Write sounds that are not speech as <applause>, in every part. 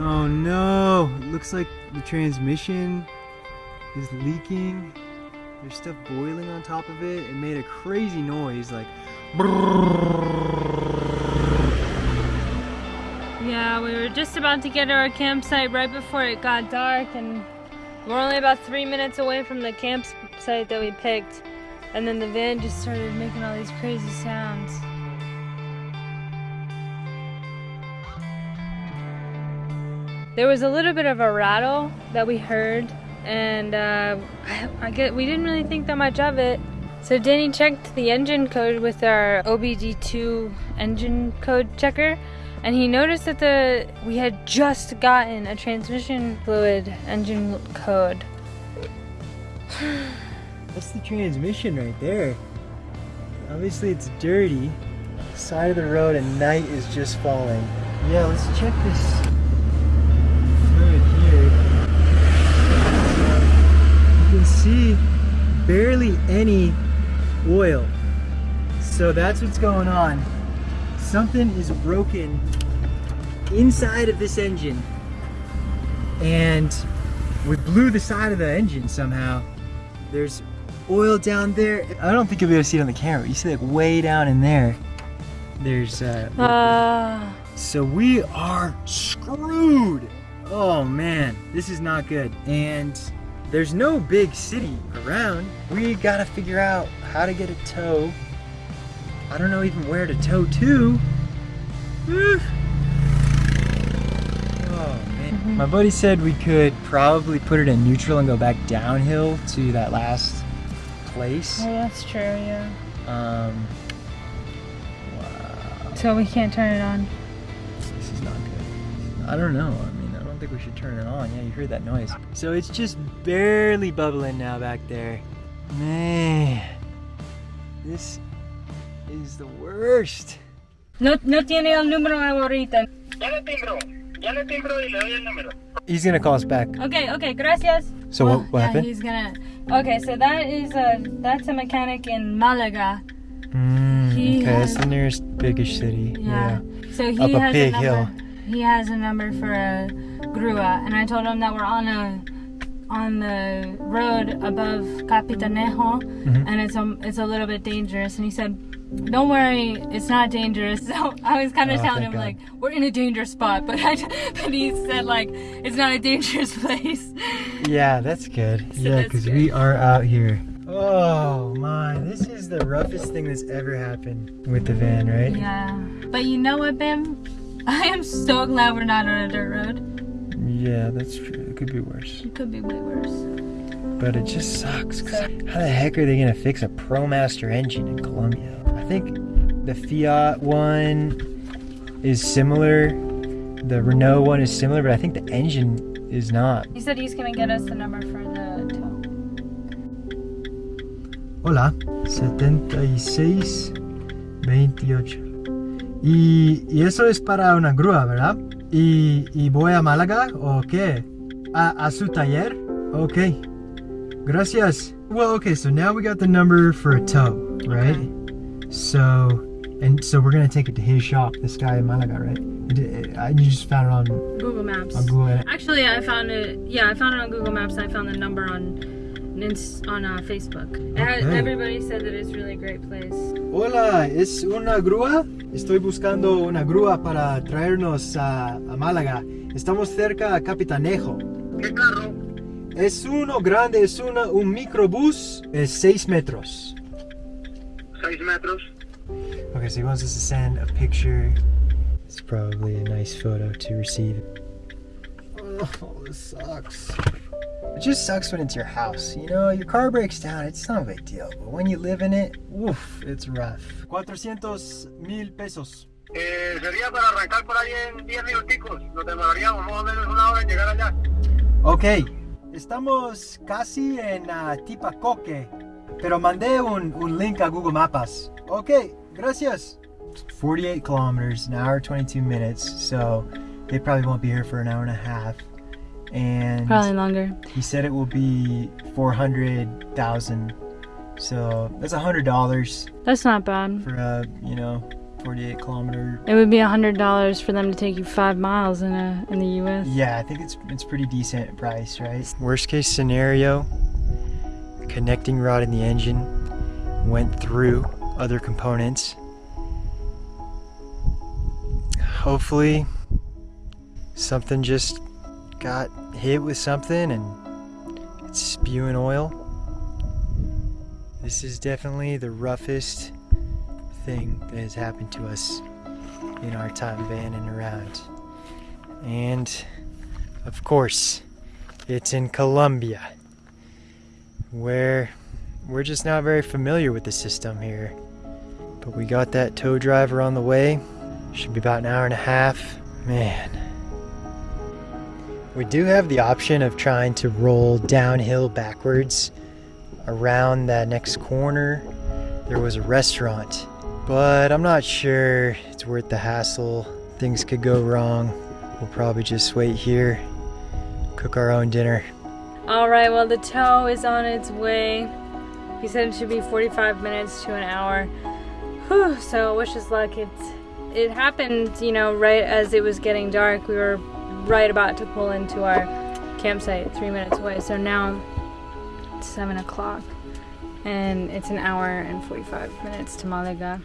Oh no! It looks like the transmission is leaking. There's stuff boiling on top of it. It made a crazy noise like. Yeah, we were just about to get to our campsite right before it got dark, and we're only about three minutes away from the campsite that we picked. And then the van just started making all these crazy sounds. There was a little bit of a rattle that we heard, and uh, I, I get we didn't really think that much of it. So Danny checked the engine code with our OBD2 engine code checker, and he noticed that the we had just gotten a transmission fluid engine code. <sighs> That's the transmission right there. Obviously it's dirty. Side of the road and night is just falling. Yeah, let's check this fluid here. You can see barely any oil. So that's what's going on. Something is broken inside of this engine. And we blew the side of the engine somehow. There's oil down there. I don't think you'll be able to see it on the camera. You see like way down in there. There's uh, Uh, so we are screwed. Oh man, this is not good. And there's no big city around. We gotta figure out how to get a tow. I don't know even where to tow to. Oh man. My buddy said we could probably put it in neutral and go back downhill to that last place. well, that's true, yeah. Um, wow. So we can't turn it on. This is not good. I don't know. Think we should turn it on. Yeah, you heard that noise. So it's just barely bubbling now back there. Man, this is the worst. No, no tiene el número ahorita. Ya le timbro, ya le timbro y le doy el número. He's gonna call us back. Okay, okay, gracias. So what, what yeah, happened? he's gonna. Okay, so that is a that's a mechanic in Malaga. Mm, He okay, that's the nearest biggish city. Yeah. So he Up a has big a number. hill. He has a number for a grua, and I told him that we're on a on the road above Capitanejo, Mhm. and it's a it's a little bit dangerous. And he said, "Don't worry, it's not dangerous." <laughs> So I was kind of Oh, telling him God. like we're in a dangerous spot, <laughs> but I, but he said like it's not a dangerous <laughs> place. Yeah, that's good. So yeah, because we are out here. Oh my, this is the roughest thing that's ever happened with the van, right? Yeah, but you know what, Bim? I am so glad we're not on a dirt road. Yeah, that's true. It could be worse. It could be way worse. But it just sucks. 'cause how the heck are they gonna fix a ProMaster engine in Colombia? I think the Fiat one is similar. The Renault one is similar, but I think the engine is not. He said he's gonna get us the number for the tow. Hola, 76 28. Y, y eso es para una grúa, ¿verdad? Y, y voy a Málaga o qué? A, a su taller? Ok. Gracias. Well, okay, so now we got the number for a tow, right? So, and so we're gonna take it to his shop, this guy in Malaga, right? Uh, I- You just found it on, Google Maps. on Google. Actually, I found it. Yeah, I found it on Google Maps. and I found the number on on uh, Facebook. Okay. everybody said that it's really a great place. Hola, ¿es una grúa? Estoy buscando una grúa para traernos a, a Málaga. Estamos cerca a Capitanejo. ¿Qué carro? Es uno grande, es una, un microbús, es 6 metros. 6 metros. Okay, so he wants us to send a picture. It's probably a nice photo to receive. Oh, this sucks. It just sucks when it's your house. You know, your car breaks down, it's not a big deal. But when you live in it, oof, it's rough. 400 mil pesos. Eh, sería para arrancar por ahí en 10 minuticos. Nos demoraríamos más o menos una hora en llegar allá. Ok, estamos casi en uh, Tipacoque, pero mandé un, un link a Google Maps. Ok, gracias. 48 kilometers, an hour 22 minutes, so they probably won't be here for an hour and a half. And Probably longer. he said it will be 400,000. So that's a $100 That's not bad. for a, you know, 48 kilometer. It would be a hundred dollars for them to take you five miles in a in the U.S. Yeah, I think it's it's pretty decent price, right? Worst case scenario, connecting rod in the engine went through other components. Hopefully, something just got hit with something and it's spewing oil. This is definitely the roughest thing that has happened to us in our time vanning around. And of course, it's in Colombia, where we're just not very familiar with the system here. But we got that tow driver on the way. Should be about an hour and a half. Man. We do have the option of trying to roll downhill backwards around that next corner. There was a restaurant, but I'm not sure it's worth the hassle. Things could go wrong. We'll probably just wait here, cook our own dinner. All right. Well, the tow is on its way. He said it should be 45 minutes to an hour. Whew, so wish us luck. It's it happened, you know, right as it was getting dark. We were right about to pull into our campsite, three minutes away. So now it's seven o'clock, and it's an hour and 45 minutes to Malaga.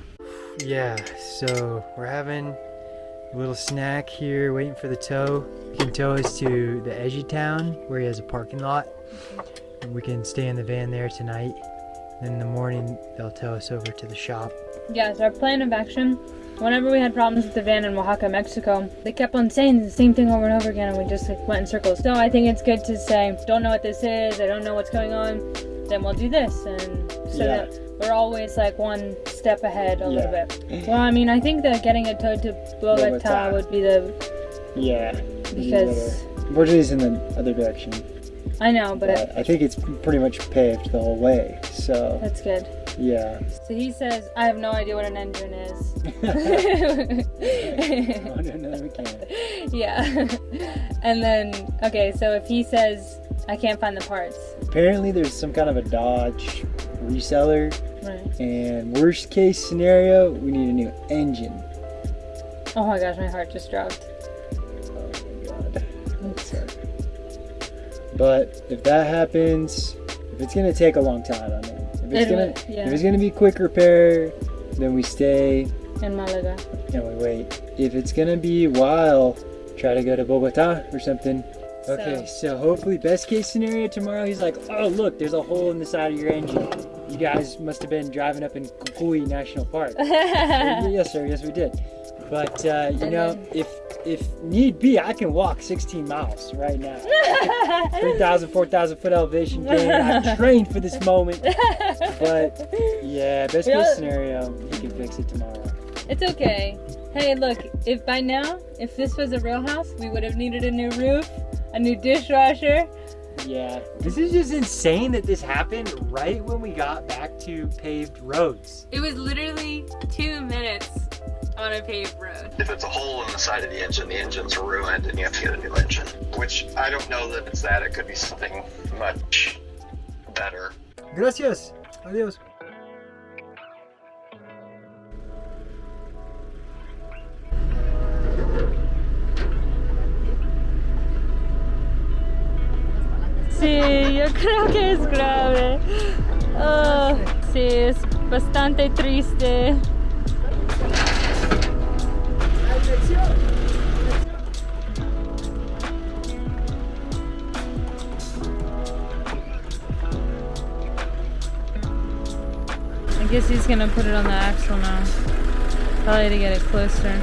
Yeah, so we're having a little snack here, waiting for the tow. He can tow us to the edge of town where he has a parking lot. And we can stay in the van there tonight. Then in the morning, they'll tow us over to the shop. Yeah, so our plan of action, whenever we had problems with the van in Oaxaca, Mexico, they kept on saying the same thing over and over again and we just like went in circles. So I think it's good to say, don't know what this is, I don't know what's going on, then we'll do this. And so Yeah. that we're always like one step ahead a little bit. Well, I mean, I think that getting a tow to Bogota, Bogota. would be the, Yeah. because, Unfortunately, is in the other direction. I know, but But I think it's pretty much paved the whole way. So, that's good. Yeah. So he says, I have no idea what an engine is. oh, <laughs> <laughs> no, no, yeah. and then, okay, so if he says, I can't find the parts. Apparently, there's some kind of a Dodge reseller, Right. and worst case scenario, we need a new engine. Oh my gosh, my heart just dropped. Oh my god. But if that happens, if it's gonna take a long time, I mean, it's It gonna, yeah. if it's gonna be quick repair, then we stay In Malaga. and we wait. If it's gonna be while, try to go to Bogota or something. Okay, so hopefully, best case scenario tomorrow, he's like, oh look, there's a hole in the side of your engine. You guys must have been driving up in Cocuy National Park. <laughs> yes, sir. Yes, we did. But uh, you And know, then- if if need be, I can walk 16 miles right now. 3,000, <laughs> 4,000 foot elevation gain. I've trained for this moment. But yeah, best case scenario, he can fix it tomorrow. It's okay. Hey, look, if by now, if this was a real house, we would have needed a new roof, a new dishwasher. Yeah, This is just insane that this happened right when we got back to paved roads. It was literally two minutes on a paved road. If it's a hole in the side of the engine, the engine's ruined and you have to get a new engine. Which I don't know that it's that. It could be something much better. Gracias. Adiós. Sí, yo creo que es grave. Oh, sí, es bastante triste. I guess he's gonna put it on the axle now. Probably to get it closer.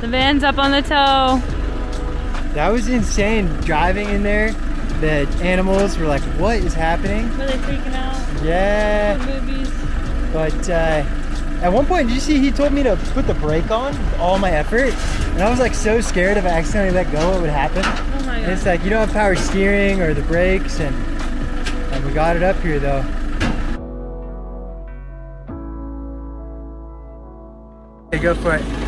The van's up on the tow. That was insane driving in there. The animals were like, what is happening? Were they freaking out? Yeah. Movies. But uh, at one point, did you see he told me to put the brake on with all my effort? And I was like so scared if I accidentally let go, what would happen? Oh my And it's like you don't have power steering or the brakes, and, and we got it up here though. Okay, go for it.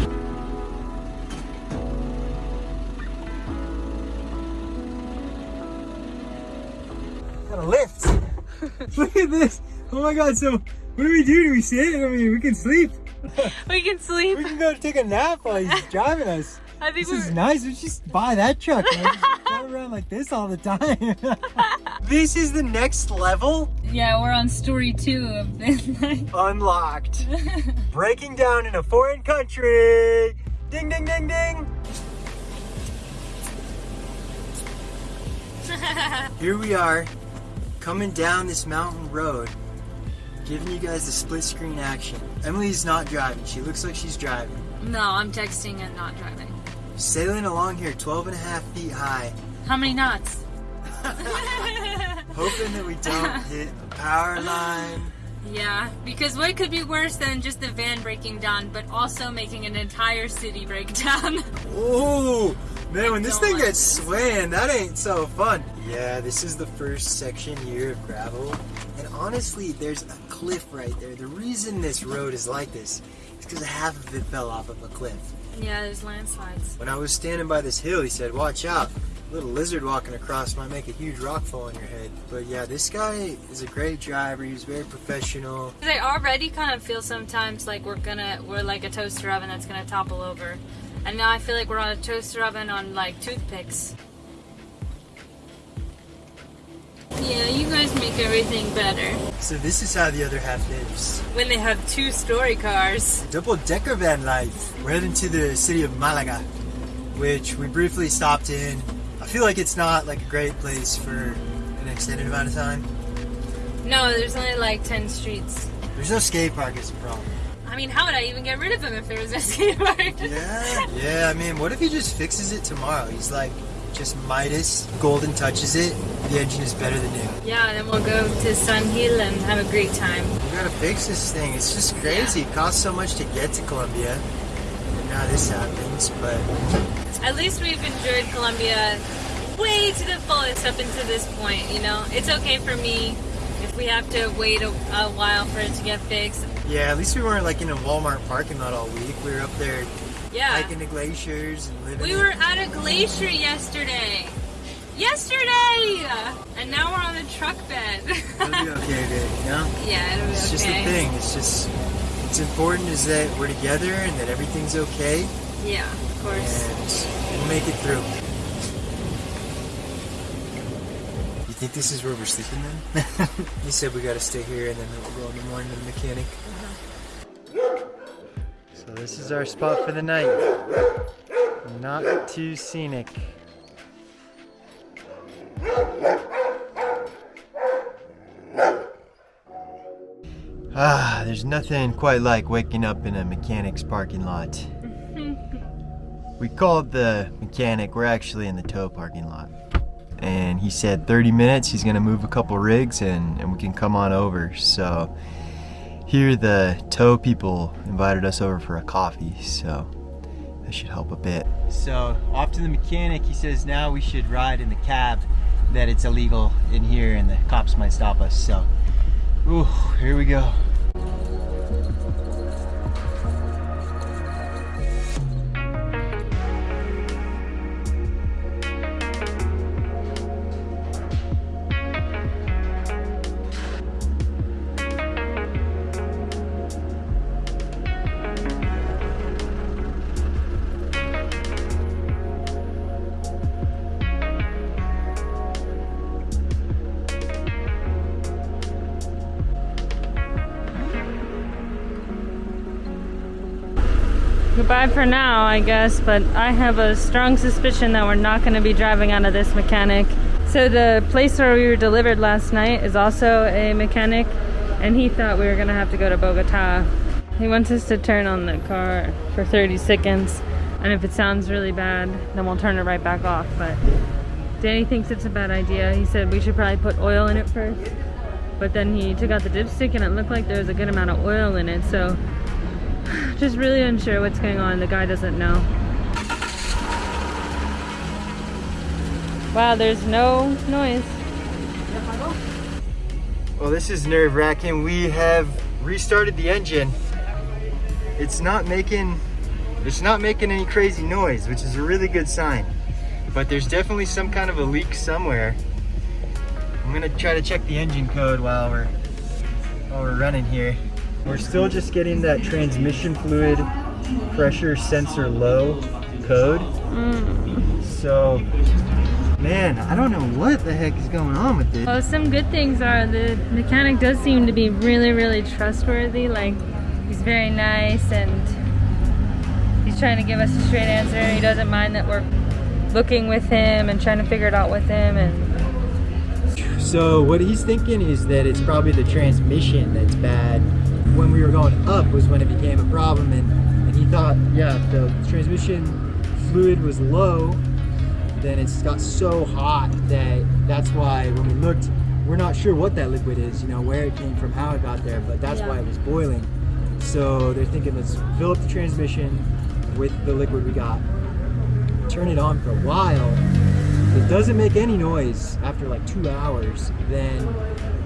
<laughs> Look at this. Oh my god, so what do we do? Do we sit? I mean, we can sleep. <laughs> we can sleep. We can go take a nap while he's <laughs> driving us. I think This is nice. We just buy that truck. Drive around like this all the time. this is the next level Yeah, we're on story two of this. unlocked. Breaking down in a foreign country. Ding, ding, ding, ding. Here we are, coming down this mountain road, giving you guys the split screen action. Emily's not driving. She looks like she's driving. no, I'm texting and not driving. Sailing along here 12 and a half feet high, How many knots? <laughs> <laughs> hoping that we don't hit a power line. Yeah, because what could be worse than just the van breaking down, but also making an entire city break down? <laughs> Oh, man, when this thing gets swaying, that ain't so fun. Yeah, this is the first section here of gravel. And honestly, there's a cliff right there. The reason this road is like this is because half of it fell off of a cliff. yeah, there's landslides. When I was standing by this hill, he said, watch out. A little lizard walking across might make a huge rock fall on your head. But yeah, this guy is a great driver. He's very professional. I already kind of feel sometimes like we're gonna, we're like a toaster oven that's gonna topple over. And now I feel like we're on a toaster oven on like toothpicks. Yeah, you guys make everything better. So this is how the other half lives. When they have two story cars. Double decker van life. We're heading to the city of Malaga, which we briefly stopped in. I feel like it's not like a great place for an extended amount of time. No, there's only like 10 streets. There's no skate park is the problem. I mean, how would I even get rid of them if there was no <laughs> skate park? Yeah. Yeah, I mean, what if he just fixes it tomorrow? He's like, just Midas, golden touches it, the engine is better than new. Yeah, then we'll go to San Gil and have a great time. We gotta fix this thing. It's just crazy. It costs so much to get to Colombia. And now this happens, but At least we've enjoyed Colombia way to the fullest up until this point, you know? It's okay for me if we have to wait a, a while for it to get fixed. yeah, at least we weren't like in a Walmart parking lot all week. We were up there Yeah. hiking the glaciers and living. We were at a glacier yesterday. Yesterday! And now we're on a truck bed. It'll be okay, babe, you know? <laughs> yeah, it'll be It's just the okay. thing. It's just, it's important is that we're together and that everything's okay Yeah, of course. and we'll make it through. You think this is where we're sleeping then? <laughs> he said we gotta stay here and then we'll go in the morning to the mechanic. This is our spot for the night. Not too scenic. Ah, there's nothing quite like waking up in a mechanic's parking lot. <laughs> we called the mechanic, we're actually in the tow parking lot. And he said 30 minutes, he's gonna move a couple rigs and, and we can come on over. So here the tow people invited us over for a coffee, so that should help a bit. So off to the mechanic, he says now we should ride in the cab, that it's illegal in here and the cops might stop us. So, ooh, here we go. For now, I guess, but I have a strong suspicion that we're not going to be driving out of this mechanic. So the place where we were delivered last night is also a mechanic, and he thought we were going to have to go to Bogota. He wants us to turn on the car for 30 seconds, and if it sounds really bad, then we'll turn it right back off. But Danny thinks it's a bad idea. He said we should probably put oil in it first. But then he took out the dipstick and it looked like there was a good amount of oil in it, so <laughs> just really unsure what's going on. The guy doesn't know. Wow, there's no noise. Well, this is nerve wracking. We have restarted the engine. It's not making, it's not making any crazy noise, which is a really good sign. But there's definitely some kind of a leak somewhere. I'm gonna try to check the engine code while we're while we're running here. We're still just getting that transmission fluid pressure sensor low code. So, man, I don't know what the heck is going on with this. Well, some good things are the mechanic does seem to be really, really trustworthy. Like, he's very nice and he's trying to give us a straight answer. He doesn't mind that we're looking with him and trying to figure it out with him. And So what he's thinking is that it's probably the transmission that's bad. When we were going up was when it became a problem and, and he thought, yeah, the transmission fluid was low, then it's got so hot that that's why when we looked, we're not sure what that liquid is, you know, where it came from, how it got there, but that's Yeah. why it was boiling. So they're thinking let's fill up the transmission with the liquid we got, turn it on for a while, it doesn't make any noise after like two hours, then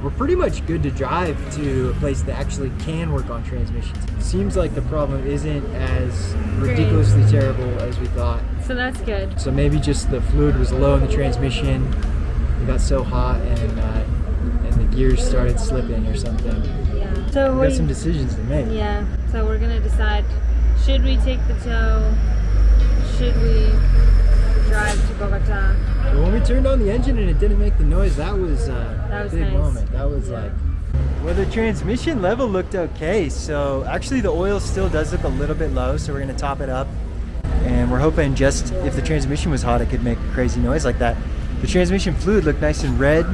we're pretty much good to drive to a place that actually can work on transmissions. It Seems like the problem isn't as ridiculously terrible as we thought. so that's good. So maybe just the fluid was low in the transmission. It got so hot and uh, and the gears started slipping or something. Yeah. So We got some decisions to make. Yeah. So we're gonna decide: should we take the tow? Should we drive to Bogota? But when we turned on the engine and it didn't make the noise, that was, uh, That was a big nice. moment. That was Yeah. like. Well, the transmission level looked okay. So actually, the oil still does look a little bit low. So we're gonna top it up, and we're hoping just if the transmission was hot, it could make a crazy noise like that. The transmission fluid looked nice and red,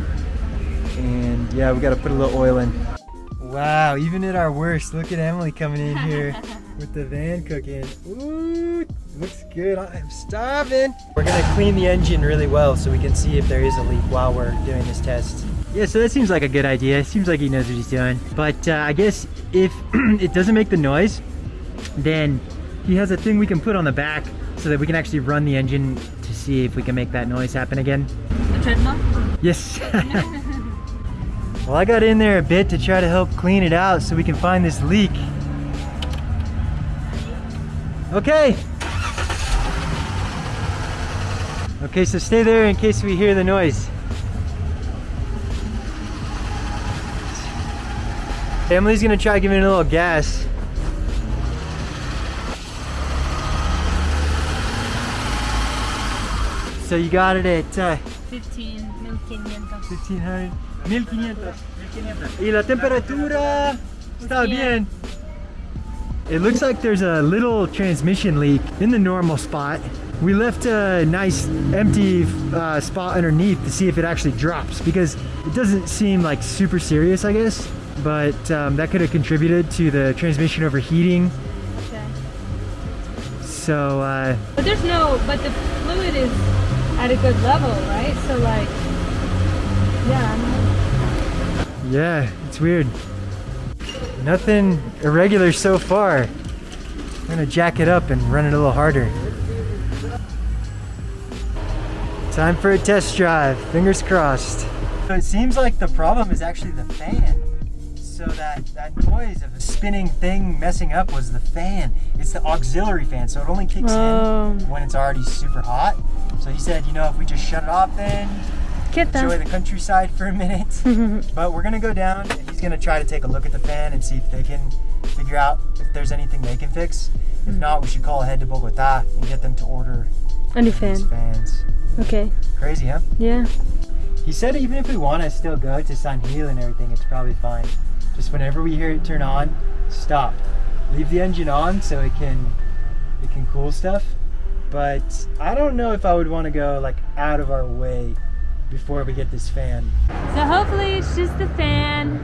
and yeah, we got to put a little oil in. Wow, even at our worst, look at Emily coming in here <laughs> with the van cooking. Ooh, looks good. I'm starving. We're gonna clean the engine really well so we can see if there is a leak while we're doing this test. Yeah, so that seems like a good idea. Seems like he knows what he's doing. But uh, I guess if <clears throat> it doesn't make the noise, then he has a thing we can put on the back so that we can actually run the engine to see if we can make that noise happen again. The treadmill. Yes. <laughs> well, I got in there a bit to try to help clean it out so we can find this leak. Okay. Okay, so stay there in case we hear the noise. Emily's gonna try giving it a little gas. So you got it at uh, 15, 1500. 1500, 1500. Y la temperatura está bien. It looks like there's a little transmission leak in the normal spot. We left a nice empty uh, spot underneath to see if it actually drops because it doesn't seem like super serious, I guess. But um, that could have contributed to the transmission overheating. Okay. So uh, But there's no, but the fluid is at a good level, right? So like, yeah. Yeah, it's weird. Nothing irregular so far. I'm gonna jack it up and run it a little harder. Time for a test drive. Fingers crossed. So It seems like the problem is actually the fan. So that, that noise of a spinning thing messing up was the fan. It's the auxiliary fan, so it only kicks in when it's already super hot. So he said, you know, if we just shut it off then, Get enjoy them. the countryside for a minute. <laughs> but we're gonna go down and he's gonna try to take a look at the fan and see if they can figure out if there's anything they can fix. If not, we should call ahead to Bogota and get them to order A new these fan. fans. Okay. Crazy, huh? Yeah. He said even if we want to still go to San Gil and everything, it's probably fine. Just whenever we hear it turn on, stop. Leave the engine on so it can it can cool stuff. But I don't know if I would want to go like out of our way before we get this fan. So hopefully it's just the fan.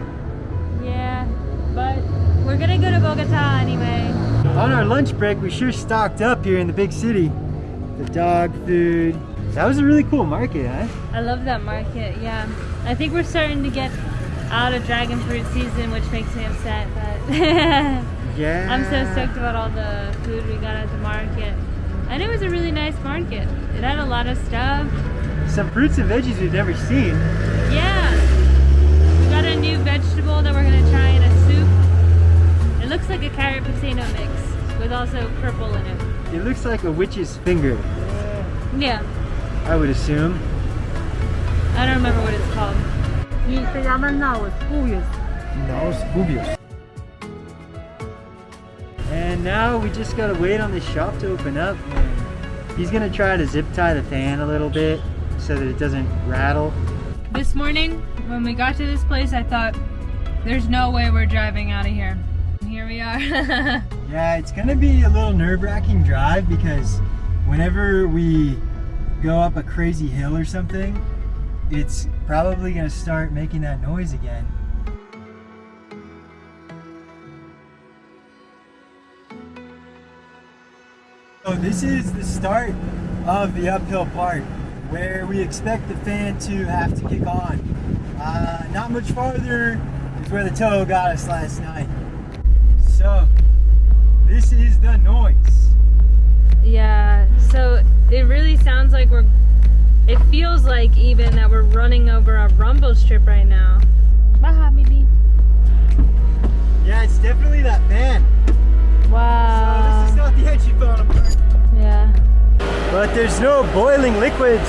Yeah. But we're gonna go to Bogota anyway. On our lunch break, we sure stocked up here in the big city. The dog food. That was a really cool market, huh? I love that market. Yeah. I think we're starting to get out of dragon fruit season, which makes me upset. But <laughs> Yeah. I'm so stoked about all the food we got at the market. And it was a really nice market. It had a lot of stuff. Some fruits and veggies we've never seen. Yeah. We got a new vegetable that we're gonna try in a soup. It looks like a carrot potato mix with also purple in it. It looks like a witch's finger, Yeah. I would assume. I don't remember what it's called. Y se llaman naos, cuyos. Naos cubios. And now we just gotta wait on the shop to open up. He's gonna try to zip tie the fan a little bit so that it doesn't rattle. This morning, when we got to this place, I thought, there's no way we're driving out of here. And here we are. <laughs> Yeah, it's gonna be a little nerve-wracking drive because whenever we go up a crazy hill or something, it's probably gonna start making that noise again. So this is the start of the uphill part where we expect the fan to have to kick on. Uh, not much farther is where the tow got us last night. So this is the noise. Yeah, so it really sounds like we're, it feels like even that we're running over a rumble strip right now. Baja, baby. Yeah, it's definitely that fan. Wow. So this is not the engine falling apart. yeah. But there's no boiling liquids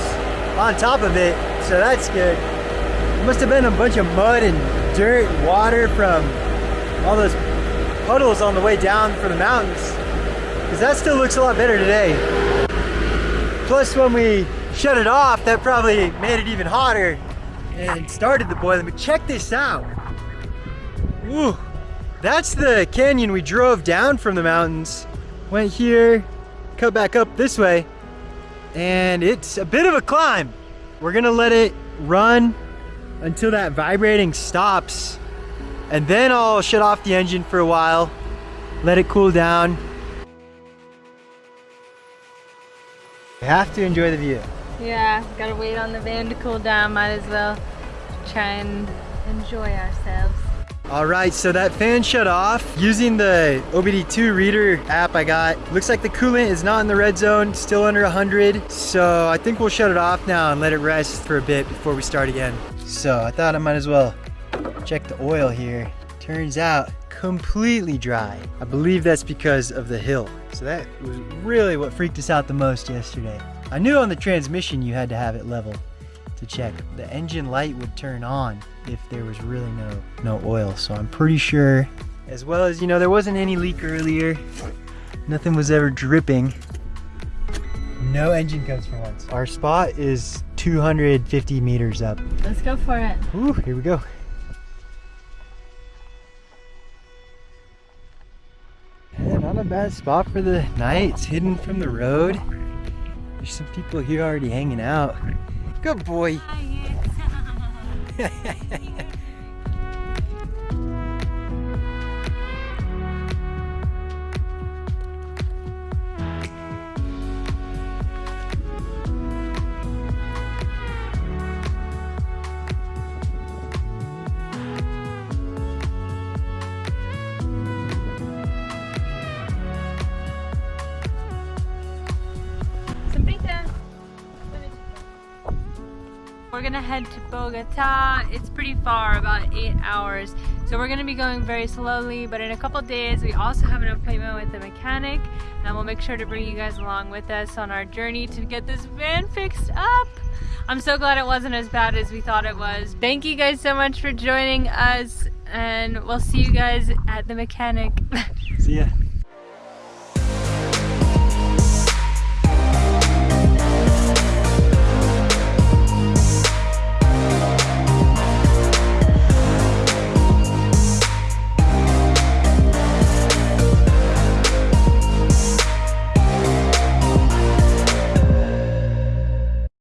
on top of it, so that's good. It must have been a bunch of mud and dirt and water from all those puddles on the way down from the mountains. Because that still looks a lot better today. Plus when we shut it off, that probably made it even hotter and started the boiling. But check this out. Ooh, that's the canyon we drove down from the mountains. Went here, cut back up this way, and it's a bit of a climb. We're gonna let it run until that vibrating stops, and then I'll shut off the engine for a while, let it cool down. You have to enjoy the view. Yeah, gotta wait on the van to cool down. Might as well try and enjoy ourselves. All right, so that fan shut off using the OBD2 reader app I got. Looks like the coolant is not in the red zone, still under 100. So I think we'll shut it off now and let it rest for a bit before we start again. So I thought I might as well check the oil here. Turns out completely dry. I believe that's because of the hill. So that was really what freaked us out the most yesterday. I knew on the transmission you had to have it level to check. The engine light would turn on if there was really no no oil. So I'm pretty sure as well as you know there wasn't any leak earlier. Nothing was ever dripping. No engine codes for once. Our spot is 250 meters up. Let's go for it. Ooh, here we go. A bad spot for the night. It's hidden from the road. There's some people here already hanging out. Good boy. <laughs> We're gonna head to Bogota. It's pretty far, about eight hours. So we're gonna be going very slowly, but in a couple days we also have an appointment with the mechanic and we'll make sure to bring you guys along with us on our journey to get this van fixed up. I'm so glad it wasn't as bad as we thought it was. Thank you guys so much for joining us and we'll see you guys at the mechanic. <laughs> See ya.